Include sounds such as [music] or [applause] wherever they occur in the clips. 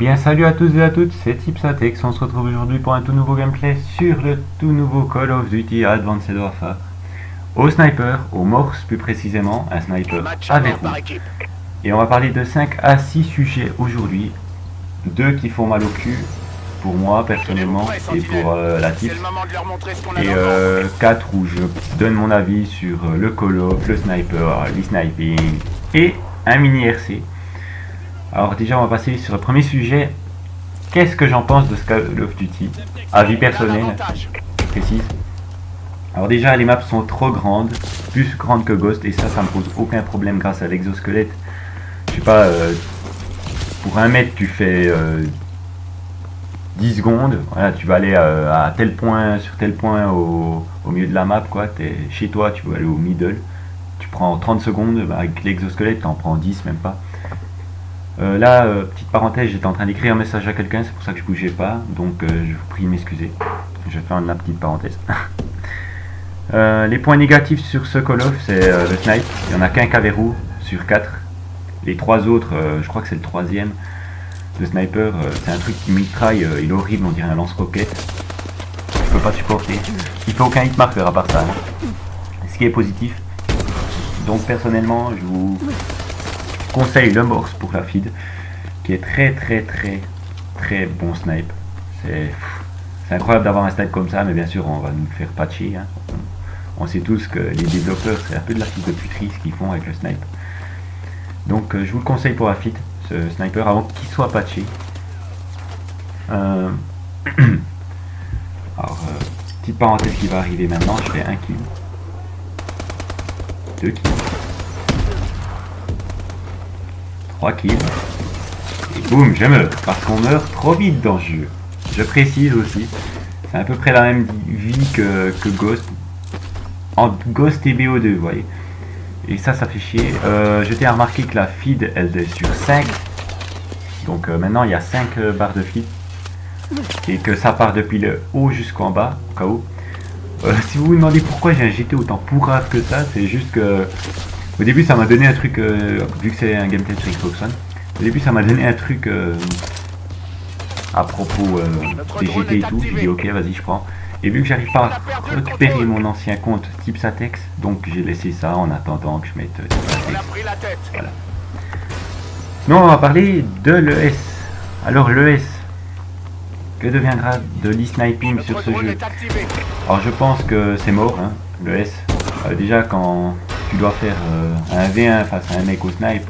bien salut à tous et à toutes, c'est Tipsatex, on se retrouve aujourd'hui pour un tout nouveau gameplay sur le tout nouveau Call of Duty Advanced Warfare. Au sniper, au morse plus précisément, un sniper à verrou. Et on va parler de 5 à 6 sujets aujourd'hui. Deux qui font mal au cul, pour moi personnellement, et pour euh, la type. Et 4 euh, où je donne mon avis sur euh, le Call of, le sniper, le sniping et un mini RC. Alors déjà, on va passer sur le premier sujet. Qu'est-ce que j'en pense de ce Call of Duty Avis personnel, précise. Alors déjà, les maps sont trop grandes, plus grandes que Ghost, et ça, ça me pose aucun problème grâce à l'exosquelette. Je sais pas, euh, pour un mètre, tu fais 10 euh, secondes. Voilà, tu vas aller euh, à tel point, sur tel point au, milieu de la map, quoi. Chez toi, tu vas aller au middle. Tu prends 30 secondes, bah, avec l'exosquelette, tu en prends 10, même pas. Euh, là, euh, petite parenthèse, j'étais en train d'écrire un message à quelqu'un, c'est pour ça que je bougeais pas, donc euh, je vous prie de m'excuser. Je vais faire la petite parenthèse. [laughs] les points négatifs sur ce Call of, c'est le snipe. Il n'y en a qu'un verrou sur 4. Les trois autres, je crois que c'est le troisième. Le sniper, c'est un truc qui mitraille, il est horrible, on dirait un lance-roquette. Je peux pas supporter. Il fait aucun hit marker à part ça. Hein. Ce qui est positif. Donc personnellement, je vous conseille le morse pour la feed, qui est très très très très bon snipe. C'est incroyable d'avoir un snipe comme ça, mais bien sûr on va nous faire patcher. Hein. On, sait tous que les développeurs, c'est un peu de la feed de puterie ce qu'ils font avec le snipe. Donc euh, je vous le conseille pour la feed, ce sniper, avant qu'il soit patché. Euh, [clears throat] alors, euh, petite parenthèse qui va arriver maintenant, je fais un kill. Deux kills. 3 kills. Et boum, je meurs. Parce qu'on meurt trop vite dans le jeu. Je précise aussi. C'est à peu près la même vie que, Ghost. En Ghost et BO2, vous voyez. Et ça, ça fait chier. Euh, je t'ai remarqué que la feed, elle est sur 5. Donc euh, maintenant, il y a 5 euh, barres de feed. Et que ça part depuis le haut jusqu'en bas, au cas où. si vous vous demandez pourquoi j'ai un GT autant pourrave que ça, c'est juste que au début, ça m'a donné un truc, euh, vu que c'est un gameplay sur Xbox One, au début, ça m'a donné un truc euh, à propos euh, des GT et tout. J'ai dit, ok, vas-y, je prends. Et vu que j'arrive pas à récupérer mon ancien compte type Satex, donc j'ai laissé ça en attendant que je mette Satex. Voilà. Sinon, on va parler de l'ES. Alors, l'ES, que deviendra de l'e-sniping sur ce jeu? Alors, je pense que c'est mort, hein, l'ES. déjà, quand tu dois faire euh, un V1 face à un mec au snipe,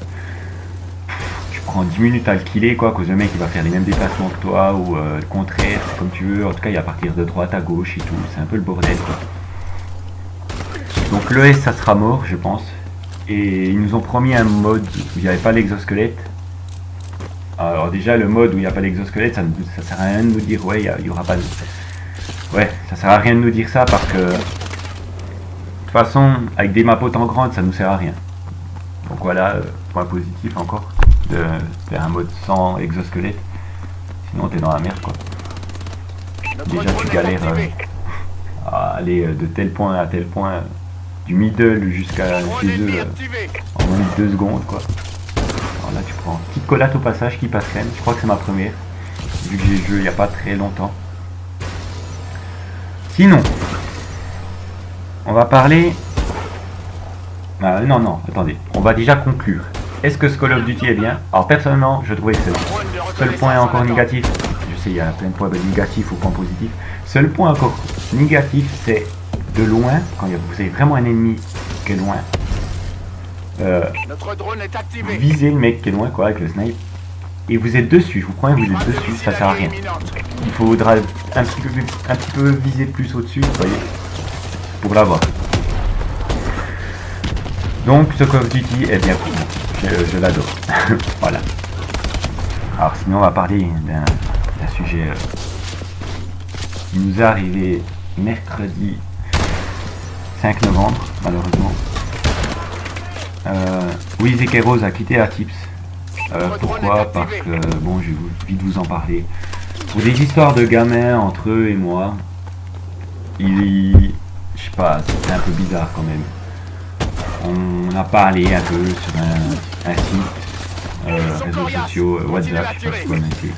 tu prends 10 minutes à le killer, quoi, cause le mec il va faire les mêmes déplacements que toi, ou euh, le contraire, c'est comme tu veux. En tout cas, il va partir de droite à gauche et tout, c'est un peu le bordel, quoi. Donc l'ES, ça sera mort, je pense. Et ils nous ont promis un mode où il n'y avait pas l'exosquelette. Alors déjà, le mode où il n'y a pas l'exosquelette, ça, ça sert à rien de nous dire, ouais, il n'y aura pas de... Ouais, ça sert à rien de nous dire ça parce que toute façon, avec des maps autant grandes, ça nous sert à rien. Donc voilà, euh, point positif encore, de faire un mode sans exosquelette. Sinon t'es dans la merde quoi. Déjà tu galères euh, à aller euh, de tel point à tel point, du middle jusqu'à chez eux en moins de 2 secondes quoi. Alors là tu prends une petite collate au passage qui passe crème, je crois que c'est ma première, vu que j'ai joué il n'y a pas très longtemps. Sinon, on va parler... Ah, non, non, attendez. On va déjà conclure. Est-ce que ce Call of Duty est bien? Alors personnellement, je trouvais que c'est Seul point encore négatif, je sais, il y a plein de points négatifs ou points positifs. Seul point encore négatif, c'est de loin, quand vous avez vraiment un ennemi qui est loin, euh, visez le mec qui est loin, quoi, avec le snipe, et vous êtes dessus, vous prenez, vous êtes dessus, ça sert à rien. Il faudra un petit peu, un petit peu viser plus au-dessus, vous voyez pour l'avoir. Donc ce Call of Duty est bien cool. Je, l'adore. [laughs] voilà. Alors sinon on va parler d'un sujet euh, qui nous est arrivé mercredi 5 novembre, malheureusement. Euh, oui, Rose a quitté Atips. Euh, pourquoi Parce que, bon, je vais vite vous en parler. Pour des histoires de gamins entre eux et moi, il, je sais pas, c'est un peu bizarre quand même. On a parlé un peu sur un, site euh, réseaux sociaux, euh, WhatsApp, je sais pas si vous connaissez.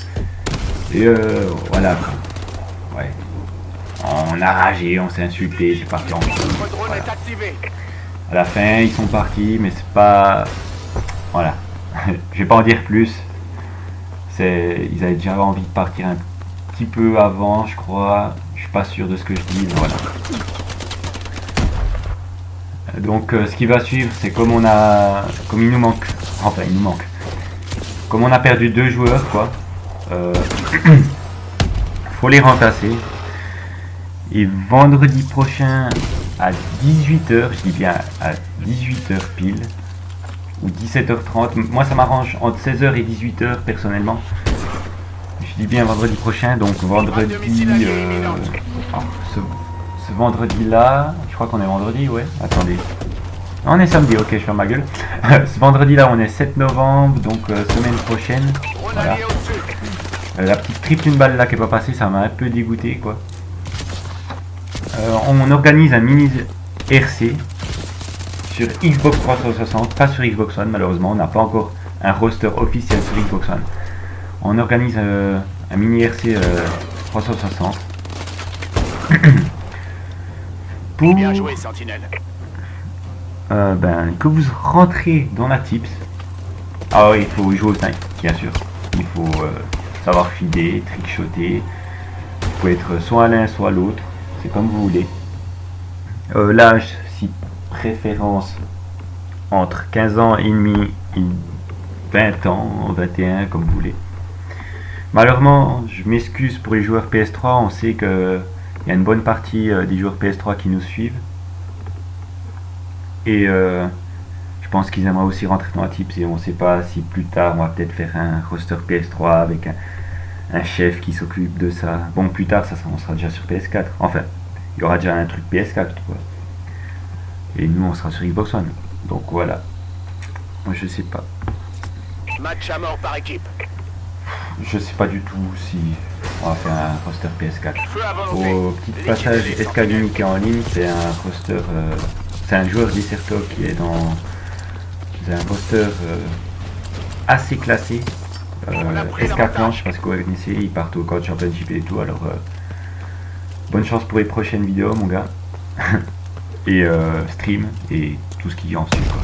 Et euh, voilà. Ouais. On a ragé, on s'est insulté, c'est parti en voilà. À la fin, ils sont partis, mais c'est pas... Voilà. [laughs] je vais pas en dire plus. C'est, Ils avaient déjà envie de partir un petit peu avant, je crois. Je suis pas sûr de ce que je dis, mais voilà. Donc euh, ce qui va suivre, c'est comme on a, comme il nous manque, enfin il nous manque, comme on a perdu deux joueurs, quoi, euh, [clears throat] faut les remplacer. Et vendredi prochain à 18h, je dis bien à 18h pile, ou 17h30, moi ça m'arrange entre 16h et 18h personnellement. Je dis bien vendredi prochain, donc vendredi, euh, ce vendredi là, je crois qu'on est vendredi, ouais, attendez. On est samedi, ok, je ferme ma gueule. [laughs] ce vendredi là, on est 7 novembre, donc euh, semaine prochaine. Voilà. Euh, la petite triple une balle là qui est pas passée, ça m'a un peu dégoûté quoi. Euh, on organise un mini RC sur Xbox 360, pas sur Xbox One malheureusement, on n'a pas encore un roster officiel sur Xbox One. On organise un mini RC 360. [clears throat] Bien joué, Sentinelle. Euh, ben, que vous rentrez dans la tips. Ah oui, il faut jouer au 5, bien sûr. Il faut euh, savoir filer, trickshotter. Vous pouvez être soit l'un, soit l'autre. C'est comme vous voulez. Euh, L'âge, si préférence entre 15 ans et demi et 20 ans, 21, comme vous voulez. Malheureusement, je m'excuse pour les joueurs PS3. On sait que il y a une bonne partie euh, des joueurs PS3 qui nous suivent. Et euh, je pense qu'ils aimeraient aussi rentrer dans la tips et on ne sait pas si plus tard on va peut-être faire un roster PS3 avec un, chef qui s'occupe de ça. Bon, plus tard, ça, on sera déjà sur PS4. Enfin, il y aura déjà un truc PS4. Et nous, on sera sur Xbox One. Donc voilà. Moi, je sais pas. Match à mort par équipe. Je sais pas du tout si on va faire un roster PS4. Au petit passage Escalini qui est en ligne, c'est un roster, euh, c'est un joueur d'Iserto qui est dans un roster euh, assez classé. Euh, S4 je sais pas ce que vous connaissez, ils partent au Code Championship et tout, alors euh, bonne chance pour les prochaines vidéos mon gars. [laughs] et stream et tout ce qui en suit quoi.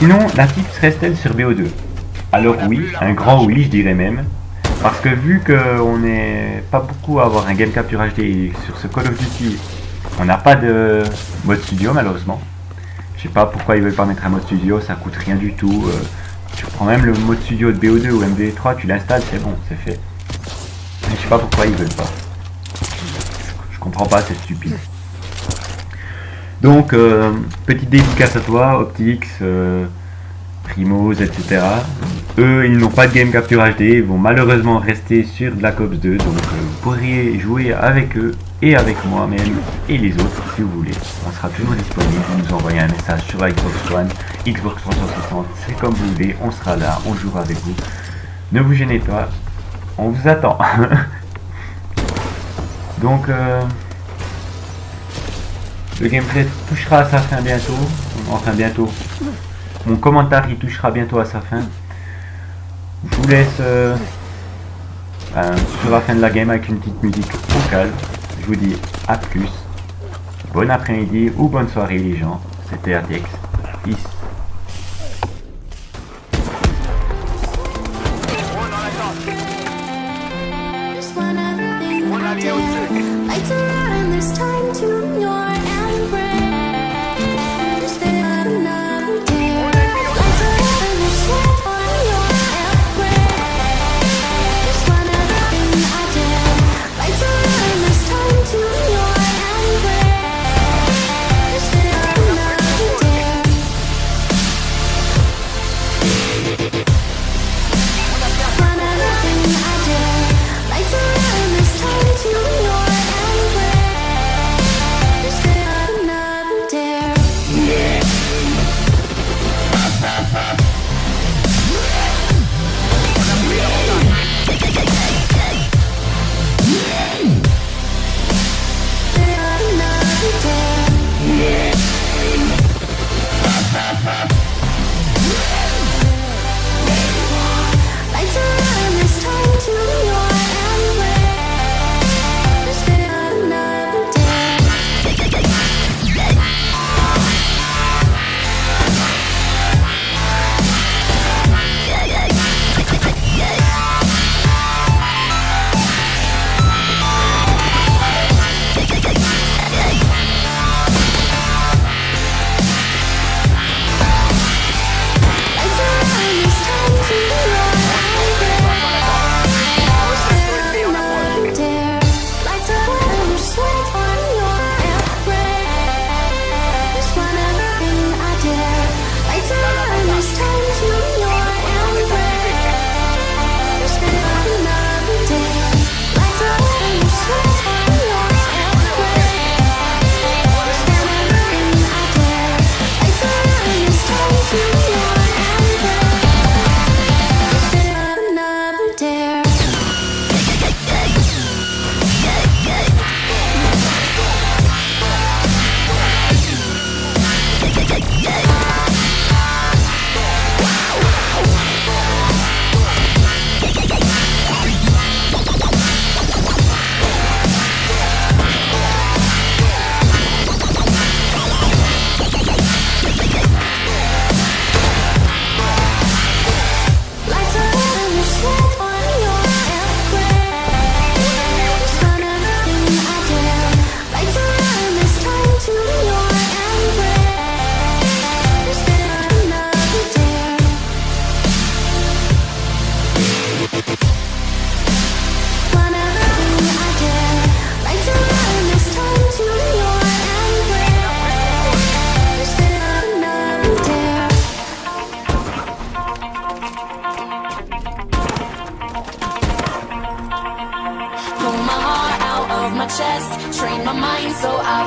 Sinon, la petite reste-t-elle sur BO2 Alors oui, un grand oui je dirais même. Parce que vu qu'on n'est pas beaucoup à avoir un game capture HD sur ce Call of Duty, on n'a pas de mode studio malheureusement. Je sais pas pourquoi ils veulent pas mettre un mode studio, ça coûte rien du tout. Euh, tu prends même le mode studio de BO2 ou MV3, tu l'installes, c'est bon, c'est fait. Mais je sais pas pourquoi ils veulent pas. Je comprends pas, c'est stupide. Donc, euh, petite dédicace à toi, Optix. Euh, Primos, etc. Eux, ils n'ont pas de game capture HD, ils vont malheureusement rester sur Black Ops 2, donc euh, vous pourriez jouer avec eux et avec moi-même et les autres si vous voulez. On sera toujours disponible, vous nous envoyez un message sur Xbox One, Xbox 360, c'est comme vous voulez, on sera là, on jouera avec vous. Ne vous gênez pas, on vous attend. [laughs] donc, euh, le gameplay touchera à sa fin bientôt, enfin bientôt, mon commentaire il touchera bientôt à sa fin. Je vous laisse euh, ben, sur la fin de la game avec une petite musique vocale. Je vous dis à plus. Bon après-midi ou bonne soirée les gens. C'était RTX. Peace.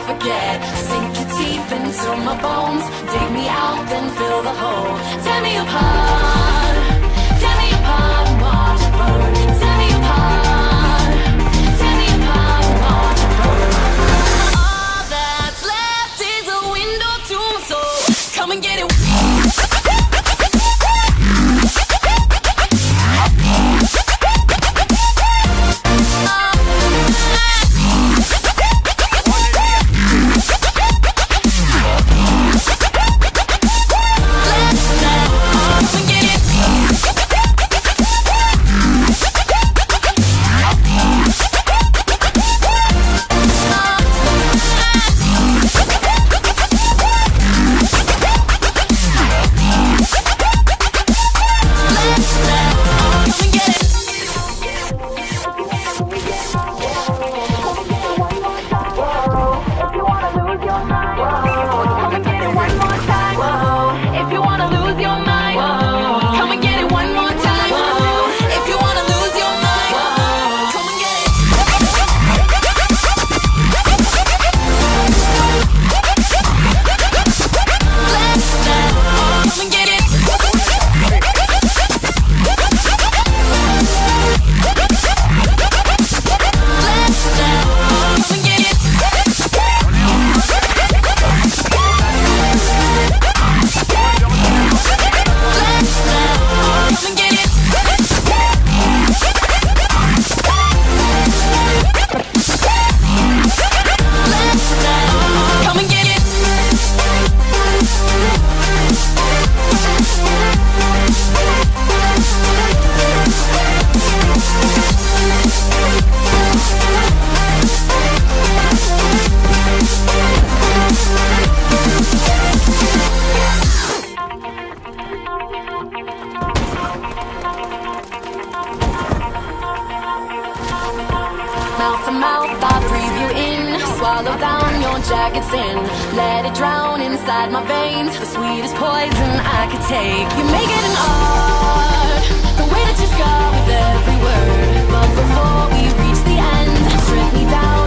Forget. Sink your teeth into my bones, dig me out, then fill the hole. Tear me apart, mouth to mouth, I breathe you in. Swallow down your jagged sin Let it drown inside my veins. The sweetest poison I could take. You make it an art. The way that you scar with every word. But before we reach the end. Strip me down